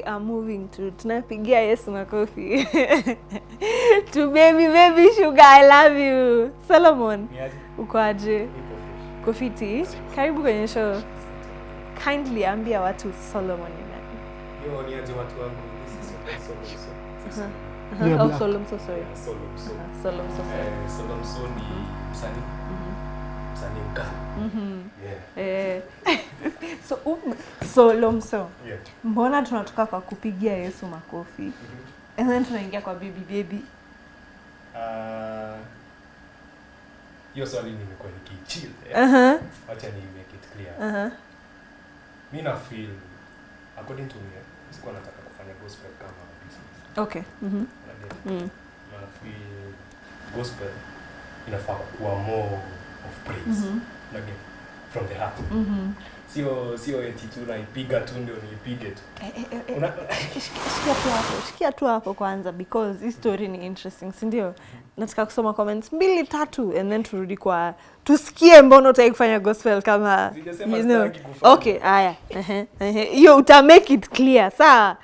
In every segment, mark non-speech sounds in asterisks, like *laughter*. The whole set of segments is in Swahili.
we are moving to tunapigia Yesu makofi *laughs* to baby baby sugar I love you Solomon Niaje? uko aje Nipo karibu kwenye show kindly ambia watu Solomon ni nani Yo, niaje watu wangu. This is Solomon Solomon Solomon uh-huh. Solomon. oh, Solomon. Solomon. so sorry Solomon. Solomon. Solomon. Solomon. Solomon. so sorry Solomon. Solomon. ni msanii. Msanii Mm -hmm. Yeah. eh *laughs* so um, so Lomso, Yeah. mbona tunatoka kwa kupigia Yesu makofi Mhm. and then tunaingia kwa baby baby Hiyo uh, swali nimekuwa nikichill. uh-huh. Wacha ni make it clear. Uh-huh. Mi na feel according to me, sikuwa nataka kufanya gospel kama business. okay mm-hmm. Mm. Na feel gospel inafaa kuwa more of praise. Mhm. Unajua? From the heart. Mhm. Sio sio eti tu naipiga tu ndio niipige tu. Eh, eh, eh, Una, shikia tu hapo shikia tu hapo kwanza because hii story ni interesting si ndio nataka kusoma comments mbili tatu and then turudi kwa tusikie mbona utaki kufanya gospel kama you know. okay haya hiyo uta make it clear sawa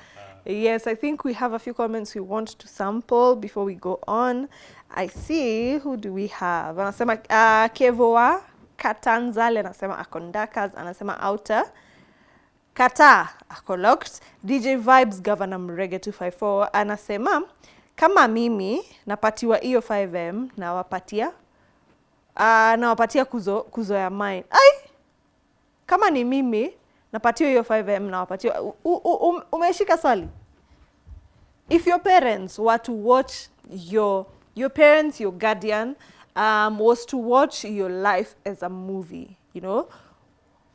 yes i think we have a few comments we want to sample before we go on i see who do we have anasema uh, kevoa katanzale anasema akondakas anasema outer Kata ako locked. DJ Vibes Governor Mrege 254 anasema kama mimi napatiwa hiyo 5M nawapatia uh, nawapatia kuzo, kuzo ya mine. Ai, kama ni mimi napatiwa hiyo 5M nawapatia. um, Umeshika swali? if your parents were to watch your your parents your guardian um, was to watch your life as a movie you know?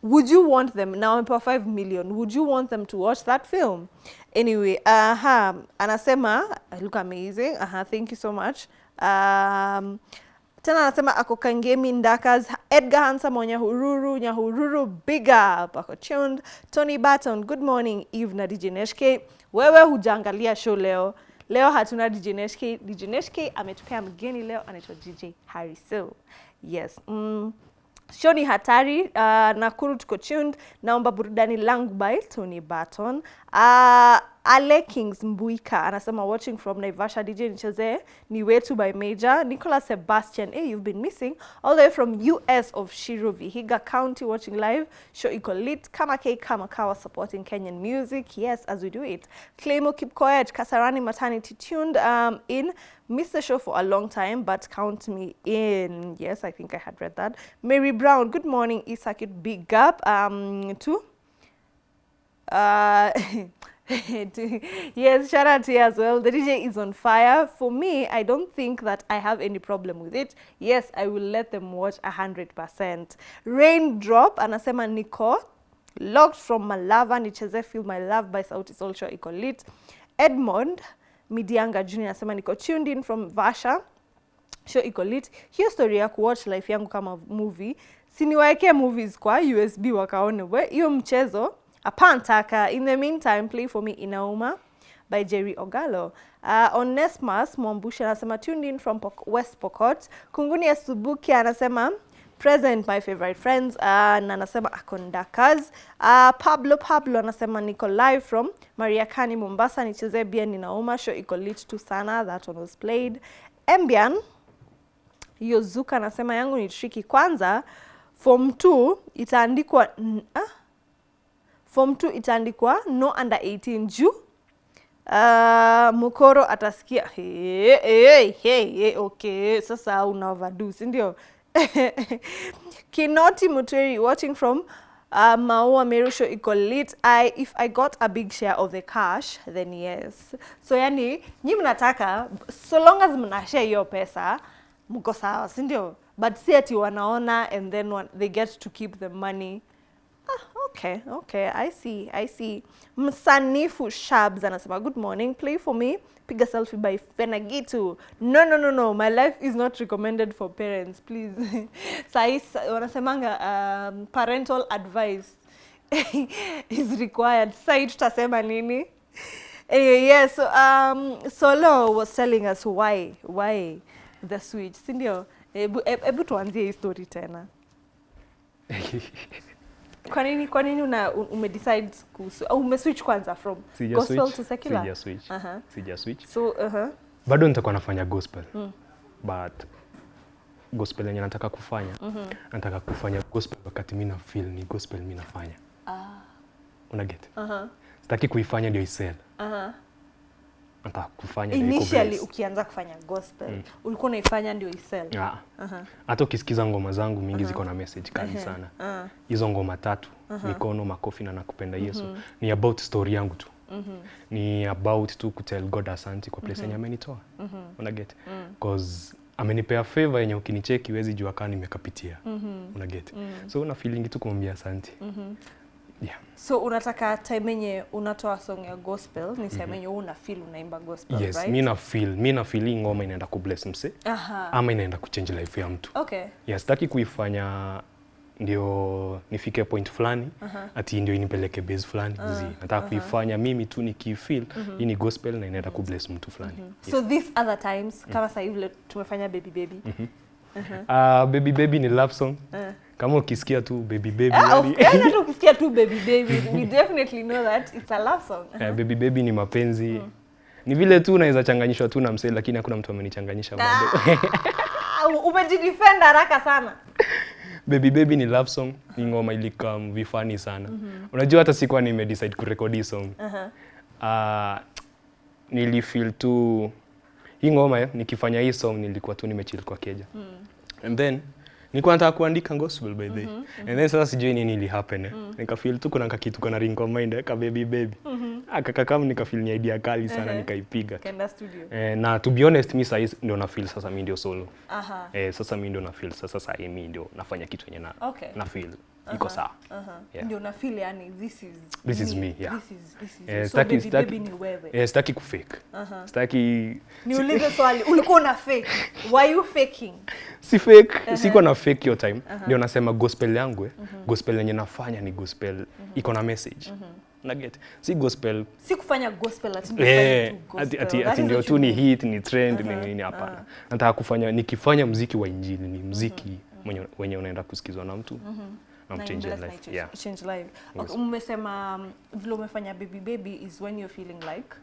Would you want them now I'm 5 million would you want them to watch that film? Anyway aha anasema I look amazing aha thank you so much. Um, tena anasema ako kangemi ndakas edgar hansa nyahururu nyahururu big up ako tuned. Tony barton good morning eve na dj neshk wewe hujangalia show leo leo hatuna dj neshk dj neshk ametupea mgeni leo anaitwa dj Harry. hariso yes mm. Show ni hatari. Uh, Nakuru tuko tuned. Naomba burudani langu by Tony Barton. Uh, Ale Kings Mbuika anasema watching from Naivasha DJ nichezee ni wetu by Major. Nicholas Sebastian, hey, you've been missing all the way from US of Shiro Vihiga County watching live. Show iko lit. Kama K Kama Kawa supporting Kenyan music. Yes, as we do it. Claimo Kipkoech, Kasarani Maternity tuned um, in. Missed the show for a long time, but count me in. Yes, I think I had read that. Mary Brown, good morning, Isakit. Big up um, to uh, *laughs* *laughs* yes, shout out to you as well. The DJ is on fire. For me, I don't think that I have any problem with it. Yes, I will let them watch 100%. Raindrop, anasema niko locked from Malava, nicheze Feel My Love by Sauti Sol Show iko lit. Edmond Midianga Junior anasema niko tuned in from Vasha show iko lit. Hiyo story ya kuwatch life yangu kama movie, siniwaekee movies kwa USB wakaone we hiyo mchezo apantaka. In the meantime, play for me inauma by Jerry Ogalo. Uh, Onesmus Mwambusha anasema tuned in from Pok West Pokot. Kunguni ya Subuki anasema present my favorite friends uh, na anasema akondakas uh, Pablo Pablo anasema niko live from Mariakani Mombasa, nichezee bia ninauma, show iko lit tu sana, that one was played. Embian Yozuka anasema yangu ni tricky. Kwanza form 2 itaandikwa ah? Form 2 itaandikwa no under 18 juu uh, Mukoro atasikia hey, hey, hey, hey, okay, sasa una overdo, si ndio? *laughs* Kinoti Muteri watching from uh, Maua Merusho iko lit. I, if I got a big share of the cash then yes. So yani nyi mnataka so long as mna share hiyo pesa mko sawa, si ndio? But si ati wanaona and then one, they get to keep the money. Okay, okay, I see, I see. Msanifu Shabs anasema good morning, play for me. Piga selfie by Fenagitu. No, no, no, no, my life is not recommended for parents, please. *laughs* Sahi sa- wanasemanga um, parental advice *laughs* is required. Sai tutasema nini? Anyway, yeah, so um, Solo was telling us why, why the switch, sindio ndio? Hebu hebu tuanzie story tena. *laughs* kwa nini kwa nini una ume umedecide kuhusu au umeswitch kwanza from Sija gospel switch, to secular Sija switch. Uh -huh. Sija switch. so uh-huh. Bado nitakuwa nafanya gospel. Mm. But gospel yenye nataka kufanya, mm -hmm. nataka kufanya gospel wakati mimi na feel ni gospel mimi nafanya. ah. Una get? uh-huh. Sitaki kuifanya ndio isel. Uh-huh. Nataka kufanya ndio initially ukianza kufanya gospel Mm. ulikuwa unaifanya ndio isell Ah. uh-huh. Hata ukisikiza ngoma zangu mingi uh -huh. ziko na message kali Ehe. sana. uh -huh. ngoma tatu, uh -huh. mikono, makofi na nakupenda Yesu, ni about story yangu tu. Mm -hmm. Ni about tu kutel God asante kwa place yenye mm -hmm. amenitoa. mm Una get? Mm. Cause amenipea favor yenye ukinicheki huwezi jua kama nimekapitia. mm Una get? Mm. -hmm. So una feeling tu kumwambia asante. Mhm. Yeah. so unataka time yenye unatoa song ya gospel ni time yenye una feel unaimba gospel Yes, right? mi na feel, mimi na feel ngoma inaenda kubless mse Aha. ama inaenda kuchange life ya mtu. okay Yes, sitaki kuifanya ndio nifike point fulani Aha. ati ndio inipeleke base fulani Ah, zi. Nataka aha. kuifanya mimi tu nikifeel hii ni gospel na inaenda kubless mtu fulani. so these other times kama sasa hivi tumefanya baby baby Ah, baby baby ni love song. Eh. Kama ukisikia tu baby baby Ah, yani, yaani hata *laughs* ukisikia tu baby baby we definitely know that it's a love song eh, baby baby ni mapenzi. Ni vile tu unaweza changanyishwa tu na msee lakini hakuna mtu amenichanganyisha bado. Ah, *laughs* umejidefend haraka sana *laughs* Baby Baby ni love song, ni ngoma ilika vifani sana. Unajua hata sikuwa nimedecide kurekodi song. song. -huh. Uh, nilifeel tu hii ngoma ya, nikifanya hii song nilikuwa tu nimechill kwa keja. mm. And then nilikuwa nataka kuandika gospel by the way. And then sasa sijui nini ili happen eh. Nikafeel tu kuna kakitu kana ring kwa mind eh, ka baby baby. Akaka kama nikafeel ni idea kali sana uh -huh. nikaipiga. Kaenda studio Eh, na to be honest mi sasa ndio na feel sasa mimi ndio solo. aha Eh, sasa mimi ndio na feel sasa sasa mimi ndio nafanya kitu yenye na Okay. na feel iko sawa. aha Yeah. ndio na feel yani this is This is me, yeah. this is this is Eh, so sitaki- baby sitaki- baby ni wewe. Eh, kufake. Aha. Sitaki niulize swali. Ulikuwa una fake? Why you faking? Si fake, siko na fake your time. Ndio nasema gospel yangu eh. Gospel yenye nafanya ni gospel. Iko na message. Na get. Si gospel. Si kufanya gospel ati ndio eh ati ati, ati ndio tu ni hit, ni trend, ni nini hapana. Nataka kufanya nikifanya mziki wa injili ni mziki mwenye wenye unaenda kusikizwa na mtu. uh Na bless my life. change- Yeah. change life. Okay, umesema um, vile umefanya baby baby is when you're feeling like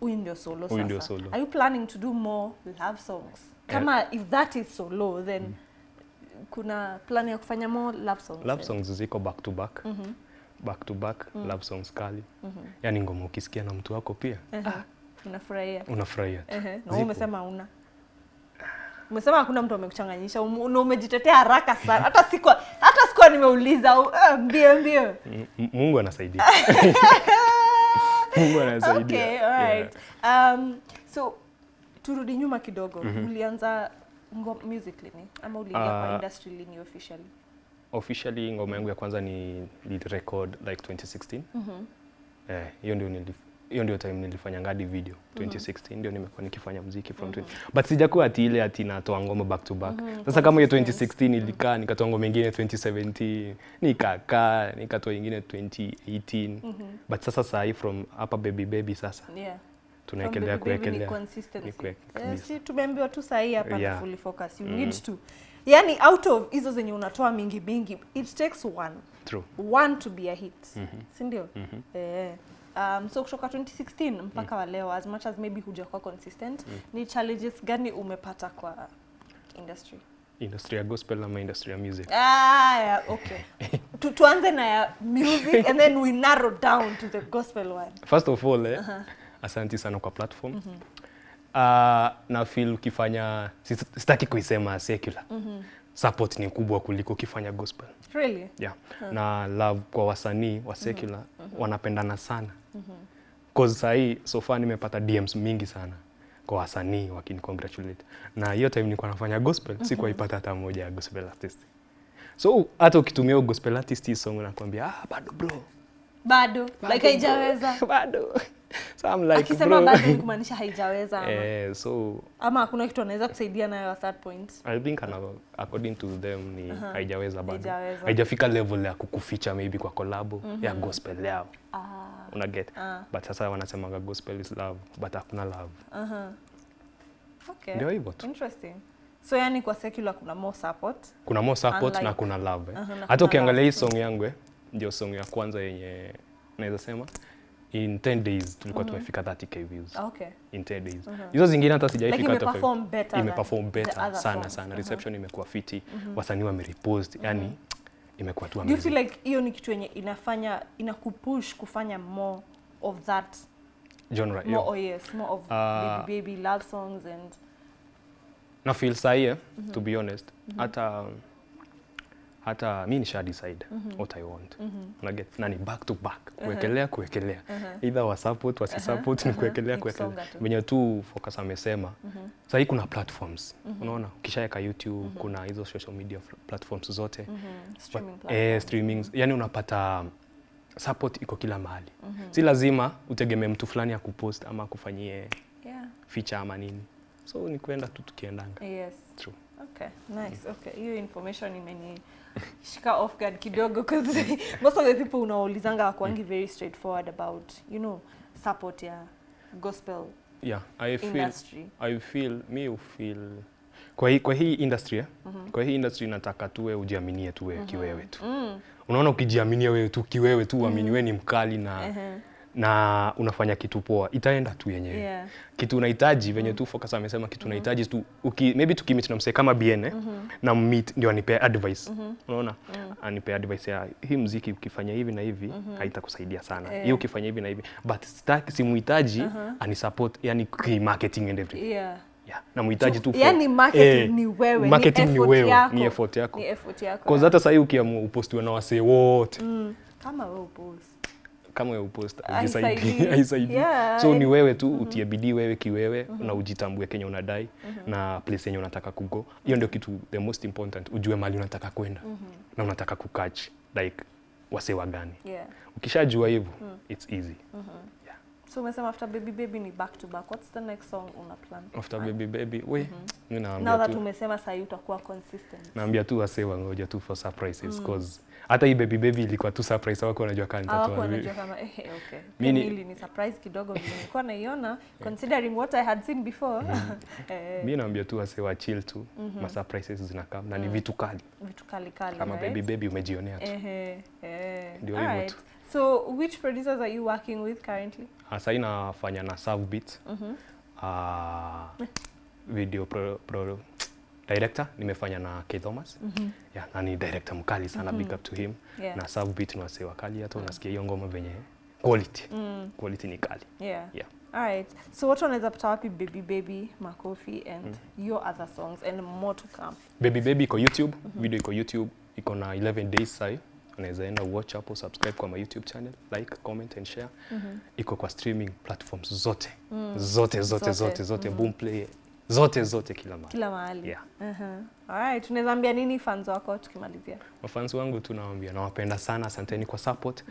huyu ndio solo sasa. ndio solo. Are you planning to do more love songs? Kama if that is solo then mm. kuna plan ya kufanya more love songs. Love then? songs ziko back to back. Mm -hmm. Back to back mm. love songs kali. Mm -hmm. Yaani ngoma ukisikia na mtu wako pia Ehe. Unafurahia. unafurahia. Uh -huh. Na no, umesema una. Umesema hakuna mtu amekuchanganyisha na umejitetea haraka sana. Hata hata sikuwa nimeuliza uh, mbio mbio. Mungu anasaidia. *laughs* Mungu anasaidia. Okay, all right. Yeah. Um, so turudi nyuma kidogo. Mm -hmm. Ulianza music lini ama uliingia uh, kwa industry lini officially? Officially ngoma yangu ya kwanza ni record like 2016. Mhm. Mm Eh, hiyo ndio nilif hiyo ndio time nilifanya ngadi video 2016 ndio nimekuwa nikifanya muziki from 20 but sijakuwa ati ile ati natoa ngoma back to back sasa kama hiyo 2016 ilikaa nikatoa ngoma ingine 2017 nikakaa nikatoa ingine 2018 but sasa saa hii from hapa baby baby sasa Yeah. tunaekelea kuekelea si tumeambiwa tu sahi hapa yeah. fully focus. You mm. need to. Yani out of hizo zenye unatoa mingi mingi, it takes one. true One to be a hit. mm -hmm. Si ndio? mm -hmm. Eh. Um, so kutoka 2016 mpaka mm. wa leo as much as maybe hujakuwa consistent, mm. ni challenges gani umepata kwa industry? industry ya gospel ama industry ya music Ah, yeah, okay. *laughs* tu, tuanze na ya music and then we narrow down to the gospel one. first of all eh, uh -huh. asanti sana kwa platform Mm -hmm. uh, na feel ukifanya sitaki kuisema secular support ni kubwa kuliko ukifanya gospel. Really? yeah. na love kwa wasanii wa secular mm -hmm. wanapendana sana. Cause sahii so far nimepata DMs mingi sana kwa wasanii wakini congratulate. Na hiyo time nilikuwa nafanya gospel mm sikuwa ipata hata moja ya gospel artist. So hata ukitumia gospel artist song nakwambia ah bado bro Bado, bado, like haijaweza. *laughs* bado so I'm like Akisema bro bado ni *laughs* kumaanisha haijaweza ama, eh, so ama hakuna kitu anaweza kusaidia nayo at that point. I think ana, according to them ni uh -huh. haijaweza bado Haijaweza. haijafika level ya kukuficha maybe kwa kolabo mm -hmm. ya gospel yao Ah, una get Ah. but sasa wanasemaga gospel is love but hakuna love aha. Okay. ndio hivyo tu Interesting. so yani kwa secular kuna more support kuna more support Unlike- na kuna love eh. Uh -huh, hata ukiangalia hii song yangu eh, ndio song ya kwanza yenye naweza sema in 10 days tulikuwa mm -hmm. tumefika 30k views okay in 10 days hizo zingine hata sijaifika like imeperform better imeperform perform better sana songs. sana Aha. reception imekuwa fiti Mm -hmm. wasanii wamerepost Yaani imekuwa tu amazing. do you feel like hiyo ni kitu yenye inafanya inakupush kufanya more of that genre more yeah. oh yes more of uh, baby baby love songs and na feel sahi eh, to be honest Mm -hmm. hata hata mi nisha decide what I want. Mm Unaget? na ni back to back kuwekelea kuwekelea either wa support wasi support ni kuwekelea Ni kuwekelea kuwekelea tu. venye tu focus amesema sahii kuna platforms. Mm -hmm. unaona ukishaweka youtube mm -hmm. kuna hizo social media platforms zote. Mm -hmm. streaming eh, platforms. streamings yani unapata support iko kila mahali. Mm -hmm. si lazima utegemee mtu fulani ya kupost ama kufanyie yeah. feature ama nini. So ni kuenda tu tukiendanga. Yes. True. Okay, nice. Okay, hiyo information imenishika *laughs* off guard kidogo because *laughs* most of the people unaulizanga wakwangi very straightforward about, you know, support ya gospel yeah i feel industry. I feel mi ufeel kwa hii, kwa hii industry eh? kwa hii industry nataka tuwe ujiaminie tuwe kiwewe tu Mm. unaona ukijiaminia wewe tu kiwewe tu uamini wewe ni mkali na na unafanya kitu poa itaenda tu yenyewe Yeah. kitu unahitaji venye tu focus amesema kitu unahitaji tu uki, maybe tukimit na msee kama bien -hmm. na meet ndio anipea advice mm -hmm. unaona mm. anipea advice ya hii mziki ukifanya hivi na hivi mm -hmm. haitakusaidia sana yeah. hii ukifanya hivi na hivi but sitaki simuhitaji uh -huh. anisupport yani marketing and everything Yeah. yeah. namuhitaji tu Yani marketing eh, ni wewe, marketing ni ni effort wewe yako. ni effort yako Ni effort yako. cause hata sahii ukiamua upostiwe na wasee wote Mm. Kama wewe upost. Kama ya upost *laughs* Haisaidii. Yeah, so ni wewe tu utie bidii wewe kiwewe na ujitambue kenye unadai na place yenye unataka kugo hiyo ndio kitu the most important ujue mali unataka kwenda na unataka kukach like wasewa gani Yeah. ukishajua hivyo it's easy. Yeah. So umesema after baby baby ni back to back. What's the next song una plan? after baby baby we mi Now naambia that tu. umesema sasa utakuwa consistent. naambia tu wasee wangoja tu for surprises cause hata hii baby baby ilikuwa tu surprise wako wanajua Hawako nitatoa wanajua kama eh, eh, okay. Mimi ni- ni surprise kidogo nilikuwa naiona considering what I had seen before. Mimi *laughs* mi naambia tu wase wa chill tu ma surprises zinakaa na ni vitu kali vitu kali kali. kama right? baby baby umejionea tu Ehe, eh. Ndio hivyo Alright. tu. So which producers are you working with currently? Sasa inafanya nafanya na Savbeat. Beat Mhm. Ah, video pro, pro, director nimefanya na K Thomas Mm -hmm. yeah, na ni director mkali sana mm -hmm. big up to him Yeah. na sub Beat ni wasee wakali hata unasikia hiyo ngoma venye quality Mm. quality ni kali Yeah. yeah. Alright. So watu wanaweza pata wapi Baby Baby, Makofi and mm. your other songs and more to come. Baby Baby iko YouTube mm -hmm. video iko YouTube iko na 11 days sai unaweza enda watch hapo subscribe kwa my YouTube channel like comment and share Mm -hmm. iko kwa streaming platforms zote Mm. zote zote Zote. zote zote Mm -hmm. Boomplay zote zote kila mahali Kila mahali. Yeah. Uh-huh. Alright. right, ambia nini fans wako tukimalizia? Mafans wangu tu nawaambia nawapenda sana, asanteni kwa support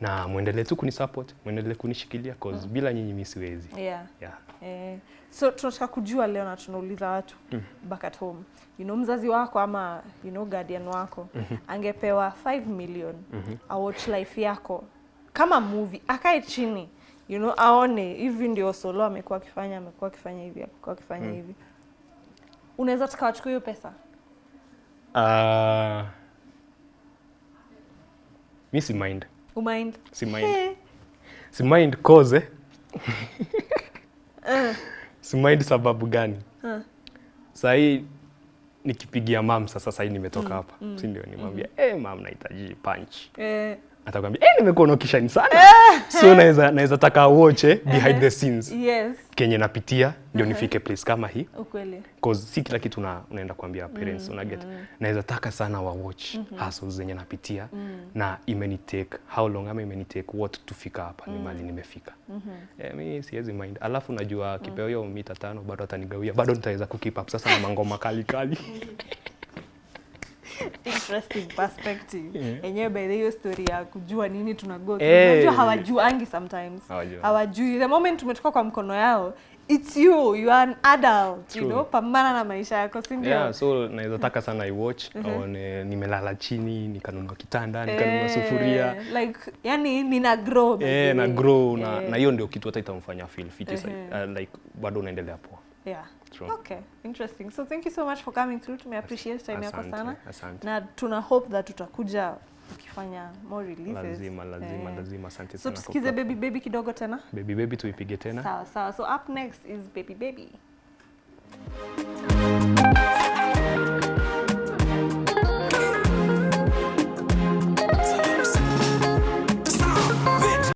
na muendelee tu kunisupport, muendelee kunishikilia cause bila nyinyi mimi siwezi. Yeah. Yeah. Eh, so tunataka kujua leo na tunauliza watu mm. back at home you know, mzazi wako ama you know, guardian wako mm -hmm. angepewa 5 million mm -hmm. awatch life yako kama movie akae chini you know, aone hivi ndio solo amekuwa akifanya amekuwa akifanya hivi amekuwa akifanya hivi unaweza tukawachukua hiyo pesa Uh, mi si mind. umind Si mind. Hey. Si mind cause *laughs* eh? si mind sababu gani? Uh. Sahii nikipigia mam sasa sahii nimetoka hapa mm. si ndio nimwambia mm. eh mam nahitaji punch eh, atakwambia eh nimekuwa unokishani sana. So naweza naweza taka uoche behind the scenes. Yes. Kenye napitia ndio nifike place kama hii. Ukweli. Cause si kila kitu una, unaenda kuambia parents una get. Naweza taka sana wa watch hustles zenye napitia na imenitake how long ama imenitake what tufika hapa ni mali nimefika. Yeah, mi siwezi mind. Alafu najua kipeo hiyo mita tano bado atanigawia bado nitaweza kukeep up. Sasa na mangoma kali kali *laughs* interesting perspective. Yenyewe by the hiyo story ya kujua nini tunago hey. Eh. Unajua hawajuangi sometimes. Hawajui. hawajui. The moment umetoka kwa mkono yao it's you. You are an adult you know? Pambana na maisha yako si ndio? Yeah, so naweza taka sana iwatch au nimelala chini nikanunua kitanda nikanunua Eh, sufuria. like yani nina grow eh, na grow na Eh, na hiyo ndio kitu hata itamfanya feel fit. Ehe. uh, like bado unaendelea poa yeah. True. okay interesting. So thank you so much for coming through. Tume appreciate time yako sana. asante. na tuna hope that tutakuja ukifanya more releases. Lazima lazima Eh. lazima asante sana So tusikize baby baby kidogo tena? Baby baby tuipige tena. Sawa sawa. So up next is baby baby